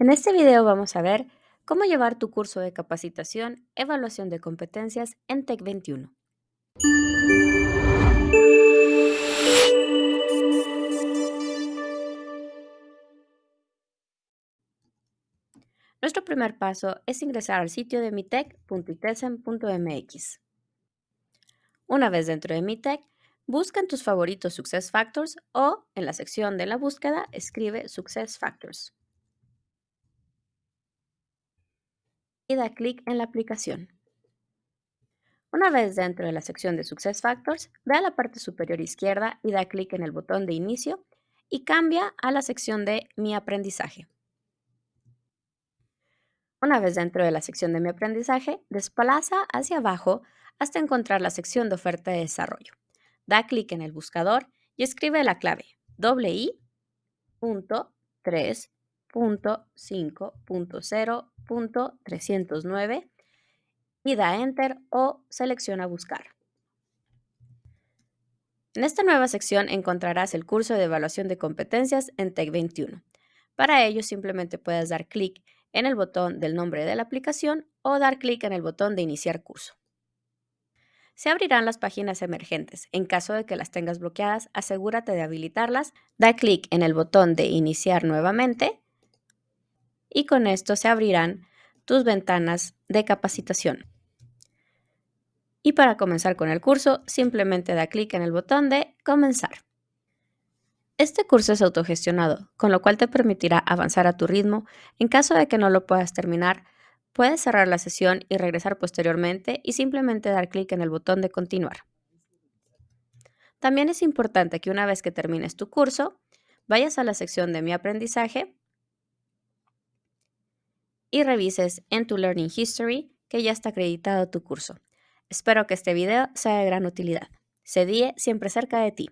En este video vamos a ver cómo llevar tu curso de capacitación Evaluación de competencias en TEC 21. Nuestro primer paso es ingresar al sitio de mitec.itesen.mx. Una vez dentro de Mitec, busca en tus favoritos Success Factors o en la sección de la búsqueda escribe Success Da clic en la aplicación. Una vez dentro de la sección de Success Factors, ve a la parte superior izquierda y da clic en el botón de inicio y cambia a la sección de Mi aprendizaje. Una vez dentro de la sección de mi aprendizaje, desplaza hacia abajo hasta encontrar la sección de oferta de desarrollo. Da clic en el buscador y escribe la clave WI.3.5.0.309 y da Enter o selecciona Buscar. En esta nueva sección encontrarás el curso de evaluación de competencias en TEC 21. Para ello simplemente puedes dar clic en el botón del nombre de la aplicación o dar clic en el botón de iniciar curso. Se abrirán las páginas emergentes. En caso de que las tengas bloqueadas, asegúrate de habilitarlas. Da clic en el botón de iniciar nuevamente y con esto se abrirán tus ventanas de capacitación. Y para comenzar con el curso, simplemente da clic en el botón de comenzar. Este curso es autogestionado, con lo cual te permitirá avanzar a tu ritmo. En caso de que no lo puedas terminar, puedes cerrar la sesión y regresar posteriormente y simplemente dar clic en el botón de continuar. También es importante que una vez que termines tu curso, vayas a la sección de mi aprendizaje y revises en tu Learning History que ya está acreditado tu curso. Espero que este video sea de gran utilidad. CEDIE siempre cerca de ti.